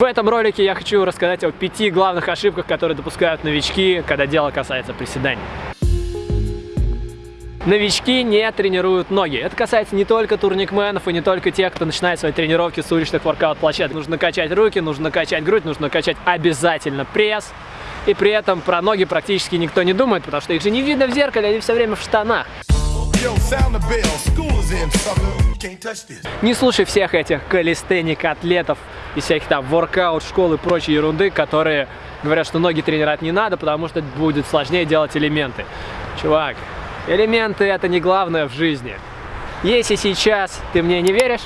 В этом ролике я хочу рассказать о пяти главных ошибках, которые допускают новички, когда дело касается приседаний. Новички не тренируют ноги. Это касается не только турникменов и не только тех, кто начинает свои тренировки с уличных воркаут-площадок. Нужно качать руки, нужно качать грудь, нужно качать обязательно пресс. И при этом про ноги практически никто не думает, потому что их же не видно в зеркале, они все время в штанах. Не слушай всех этих калистеник-атлетов и всяких там воркаут, школ и прочей ерунды, которые говорят, что ноги тренировать не надо, потому что будет сложнее делать элементы. Чувак, элементы это не главное в жизни. Если сейчас ты мне не веришь,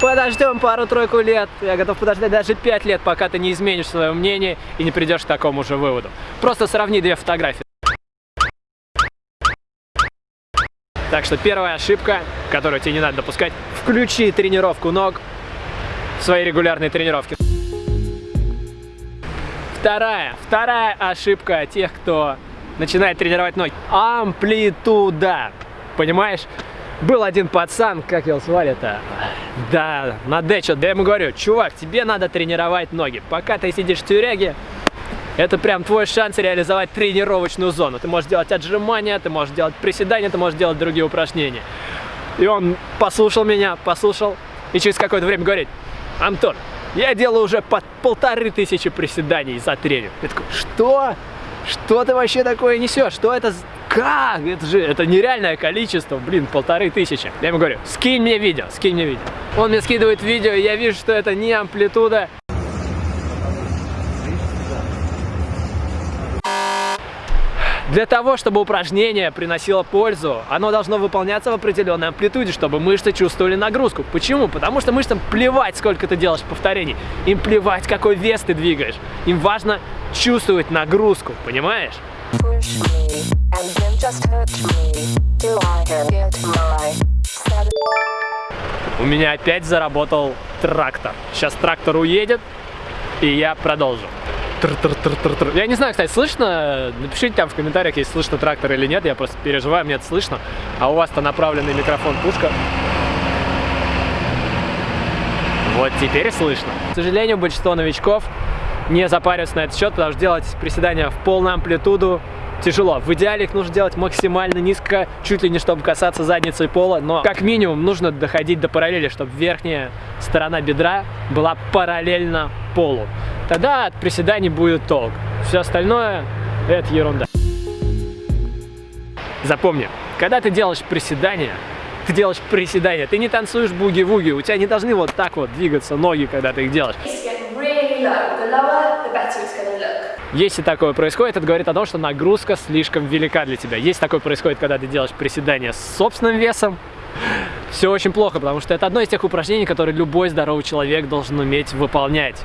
подождем пару-тройку лет. Я готов подождать даже пять лет, пока ты не изменишь свое мнение и не придешь к такому же выводу. Просто сравни две фотографии. Так что первая ошибка, которую тебе не надо допускать, включи тренировку ног в свои регулярные тренировки. Вторая, вторая ошибка тех, кто начинает тренировать ноги. Амплитуда. Понимаешь? Был один пацан, как его звали-то? Да, на Д что Я ему говорю, чувак, тебе надо тренировать ноги. Пока ты сидишь в тюряге, это прям твой шанс реализовать тренировочную зону. Ты можешь делать отжимания, ты можешь делать приседания, ты можешь делать другие упражнения. И он послушал меня, послушал, и через какое-то время говорит, Антон, я делаю уже под полторы тысячи приседаний за тренинг. Я такой, что? Что ты вообще такое несешь? Что это? Как? Это же это нереальное количество, блин, полторы тысячи. Я ему говорю, скинь мне видео, скинь мне видео. Он мне скидывает видео, я вижу, что это не амплитуда, Для того, чтобы упражнение приносило пользу, оно должно выполняться в определенной амплитуде, чтобы мышцы чувствовали нагрузку. Почему? Потому что мышцам плевать, сколько ты делаешь повторений. Им плевать, какой вес ты двигаешь. Им важно чувствовать нагрузку, понимаешь? У меня опять заработал трактор. Сейчас трактор уедет, и я продолжу. Я не знаю, кстати, слышно? Напишите там в комментариях, если слышно трактор или нет. Я просто переживаю, мне это слышно. А у вас-то направленный микрофон пушка. Вот теперь слышно. К сожалению, большинство новичков не запариваются на этот счет, потому что делать приседания в полную амплитуду тяжело. В идеале их нужно делать максимально низко, чуть ли не чтобы касаться задницы пола, но как минимум нужно доходить до параллели, чтобы верхняя сторона бедра была параллельно полу. Тогда от приседаний будет толк. Все остальное это ерунда. Запомни, когда ты делаешь приседания, ты делаешь приседания, ты не танцуешь буги-вуги, у тебя не должны вот так вот двигаться ноги, когда ты их делаешь. Если такое происходит, это говорит о том, что нагрузка слишком велика для тебя. Если такое происходит, когда ты делаешь приседания с собственным весом, все очень плохо, потому что это одно из тех упражнений, которые любой здоровый человек должен уметь выполнять.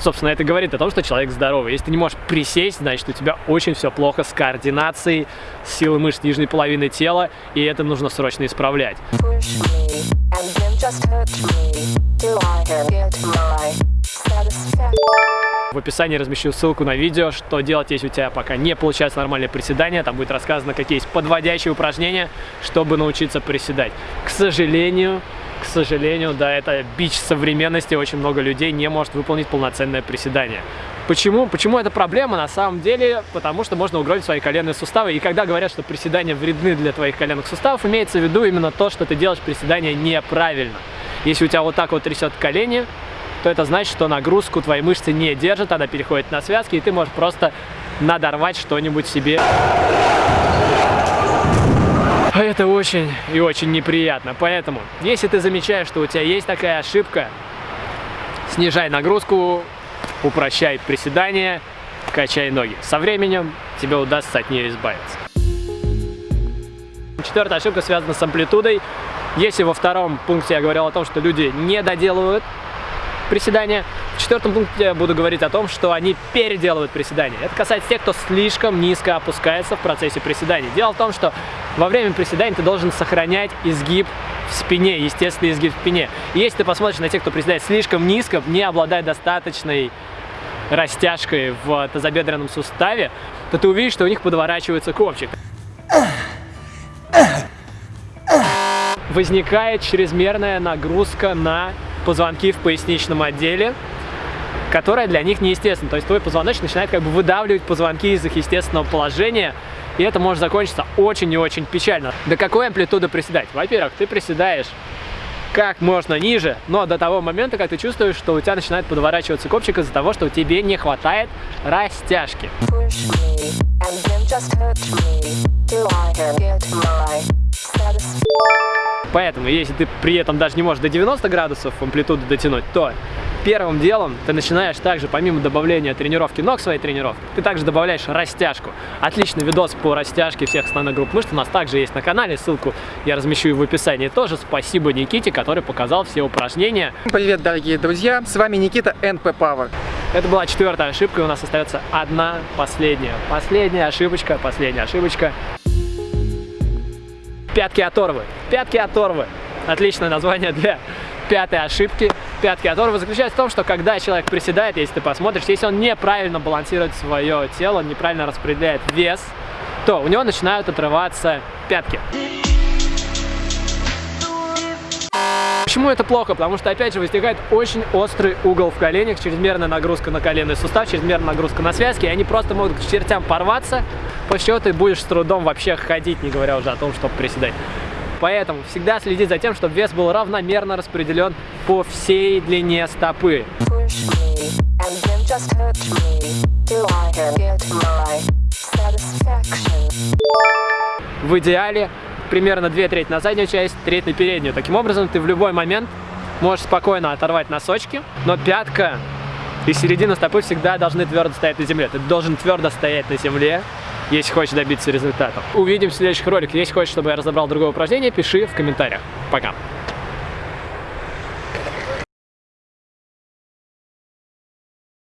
Собственно, это говорит о том, что человек здоровый. Если ты не можешь присесть, значит, у тебя очень все плохо с координацией, с силой мышц нижней половины тела, и это нужно срочно исправлять. В описании размещу ссылку на видео, что делать, если у тебя пока не получается нормальное приседание. Там будет рассказано, какие есть подводящие упражнения, чтобы научиться приседать. К сожалению, сожалению, да, это бич современности. Очень много людей не может выполнить полноценное приседание. Почему? Почему это проблема? На самом деле, потому что можно угробить свои коленные суставы. И когда говорят, что приседания вредны для твоих коленных суставов, имеется в виду именно то, что ты делаешь приседания неправильно. Если у тебя вот так вот трясет колени, то это значит, что нагрузку твои мышцы не держат, она переходит на связки, и ты можешь просто надорвать что-нибудь себе. Это очень и очень неприятно. Поэтому, если ты замечаешь, что у тебя есть такая ошибка, снижай нагрузку, упрощай приседания, качай ноги. Со временем тебе удастся от нее избавиться. Четвертая ошибка связана с амплитудой. Если во втором пункте я говорил о том, что люди не доделывают приседания. В четвертом пункте я буду говорить о том, что они переделывают приседания. Это касается тех, кто слишком низко опускается в процессе приседаний. Дело в том, что во время приседаний ты должен сохранять изгиб в спине, естественный изгиб в спине. И если ты посмотришь на тех, кто приседает слишком низко, не обладая достаточной растяжкой в тазобедренном суставе, то ты увидишь, что у них подворачивается копчик. возникает чрезмерная нагрузка на позвонки в поясничном отделе, которая для них неестественна. То есть твой позвоночник начинает как бы выдавливать позвонки из их естественного положения, и это может закончиться очень и очень печально. До какой амплитуды приседать? Во-первых, ты приседаешь как можно ниже, но до того момента, как ты чувствуешь, что у тебя начинает подворачиваться копчик из-за того, что тебе не хватает растяжки. Поэтому, если ты при этом даже не можешь до 90 градусов амплитуду дотянуть, то первым делом ты начинаешь также, помимо добавления тренировки ног своей тренировки, ты также добавляешь растяжку. Отличный видос по растяжке всех основных групп мышц у нас также есть на канале, ссылку я размещу в описании тоже. Спасибо Никите, который показал все упражнения. Привет, дорогие друзья, с вами Никита NP Power. Это была четвертая ошибка, и у нас остается одна последняя. Последняя ошибочка, последняя ошибочка. Пятки оторвы. Пятки оторвы. Отличное название для пятой ошибки. Пятки оторвы заключается в том, что когда человек приседает, если ты посмотришь, если он неправильно балансирует свое тело, неправильно распределяет вес, то у него начинают отрываться пятки. Почему это плохо? Потому что, опять же, возникает очень острый угол в коленях, чрезмерная нагрузка на коленный сустав, чрезмерная нагрузка на связки, и они просто могут к чертям порваться, после чего ты будешь с трудом вообще ходить, не говоря уже о том, чтобы приседать. Поэтому всегда следи за тем, чтобы вес был равномерно распределен по всей длине стопы. В идеале примерно две трети на заднюю часть, треть на переднюю. Таким образом, ты в любой момент можешь спокойно оторвать носочки, но пятка и середина стопы всегда должны твердо стоять на земле. Ты должен твердо стоять на земле, если хочешь добиться результата. Увидимся в следующих роликах. Если хочешь, чтобы я разобрал другое упражнение, пиши в комментариях. Пока!